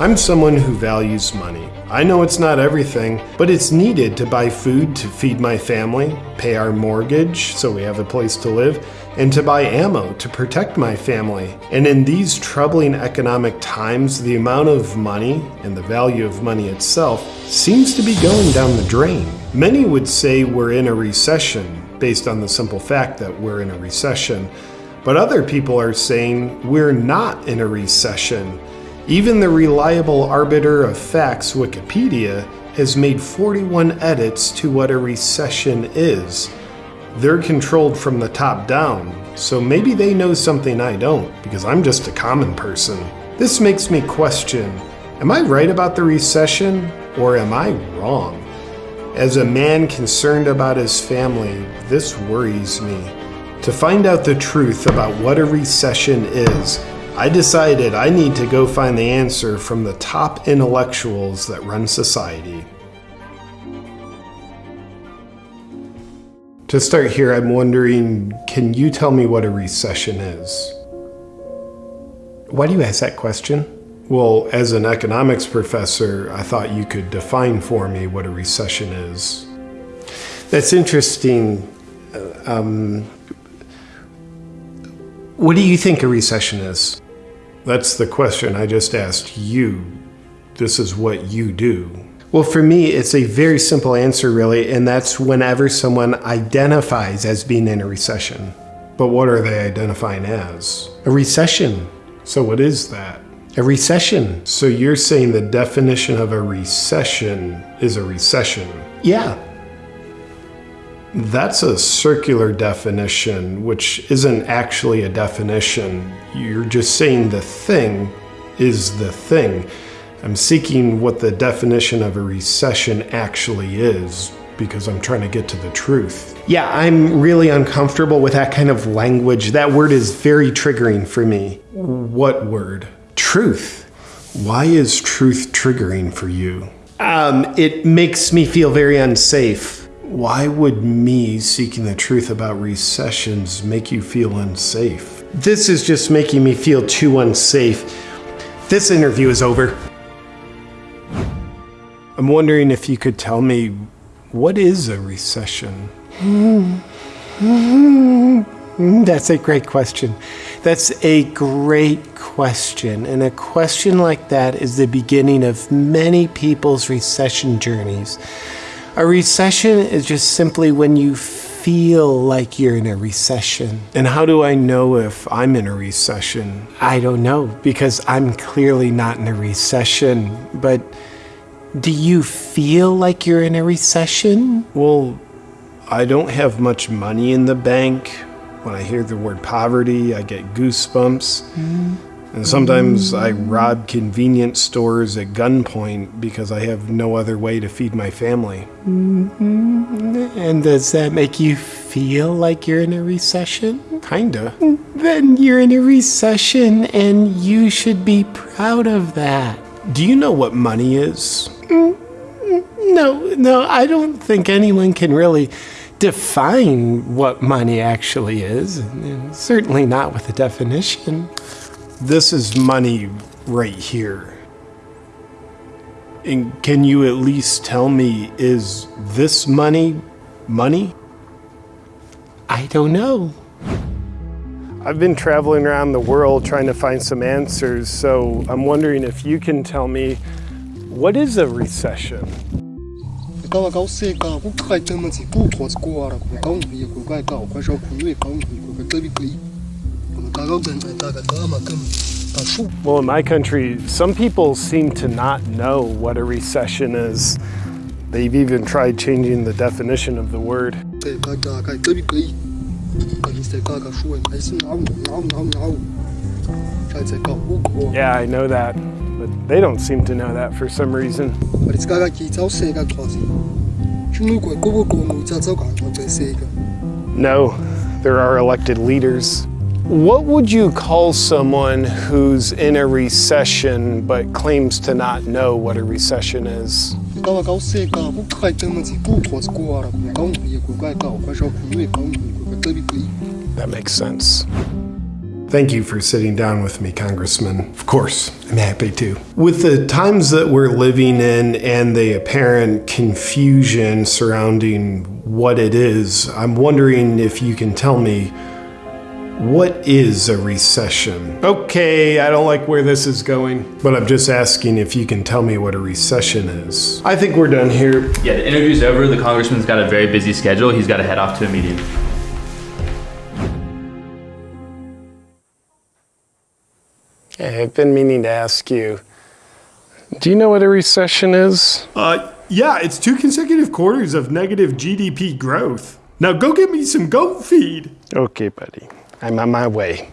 I'm someone who values money. I know it's not everything, but it's needed to buy food to feed my family, pay our mortgage so we have a place to live, and to buy ammo to protect my family. And in these troubling economic times, the amount of money and the value of money itself seems to be going down the drain. Many would say we're in a recession based on the simple fact that we're in a recession. But other people are saying we're not in a recession. Even the reliable arbiter of facts, Wikipedia, has made 41 edits to what a recession is. They're controlled from the top down, so maybe they know something I don't, because I'm just a common person. This makes me question am I right about the recession, or am I wrong? As a man concerned about his family, this worries me. To find out the truth about what a recession is, I decided I need to go find the answer from the top intellectuals that run society. To start here, I'm wondering can you tell me what a recession is? Why do you ask that question? Well, as an economics professor, I thought you could define for me what a recession is. That's interesting. Um, what do you think a recession is? That's the question I just asked you. This is what you do. Well, for me, it's a very simple answer, really, and that's whenever someone identifies as being in a recession. But what are they identifying as? A recession. So, what is that? A recession. So, you're saying the definition of a recession is a recession? Yeah. That's a circular definition, which isn't actually a definition. You're just saying the thing is the thing. I'm seeking what the definition of a recession actually is because I'm trying to get to the truth. Yeah, I'm really uncomfortable with that kind of language. That word is very triggering for me. What word? Truth. Why is truth triggering for you? Um, it makes me feel very unsafe. Why would me seeking the truth about recessions make you feel unsafe? This is just making me feel too unsafe. This interview is over. I'm wondering if you could tell me what is a recession? Hmm. That's a great question. That's a great question. And a question like that is the beginning of many people's recession journeys. A recession is just simply when you feel like you're in a recession. And how do I know if I'm in a recession? I don't know because I'm clearly not in a recession. But do you feel like you're in a recession? Well, I don't have much money in the bank. When I hear the word poverty, I get goosebumps. Mm. And sometimes I rob convenience stores at gunpoint because I have no other way to feed my family. Mm-hmm. And does that make you feel like you're in a recession? Kinda. Then you're in a recession and you should be proud of that. Do you know what money is? No, no, I don't think anyone can really define what money actually is. Certainly not with a definition. This is money right here. And can you at least tell me, is this money money? I don't know. I've been traveling around the world trying to find some answers, so I'm wondering if you can tell me what is a recession? Well, in my country, some people seem to not know what a recession is. They've even tried changing the definition of the word. Yeah, I know that, but they don't seem to know that for some reason. No, there are elected leaders. What would you call someone who's in a recession but claims to not know what a recession is? That makes sense. Thank you for sitting down with me, Congressman. Of course, I'm happy to. With the times that we're living in and the apparent confusion surrounding what it is, I'm wondering if you can tell me what is a recession? Okay, I don't like where this is going, but I'm just asking if you can tell me what a recession is. I think we're done here. Yeah, the interview's over. The congressman's got a very busy schedule. He's got to head off to a meeting. Hey, I've been meaning to ask you. Do you know what a recession is? Uh, yeah, it's two consecutive quarters of negative GDP growth. Now go get me some goat feed. Okay, buddy. I'm on my way.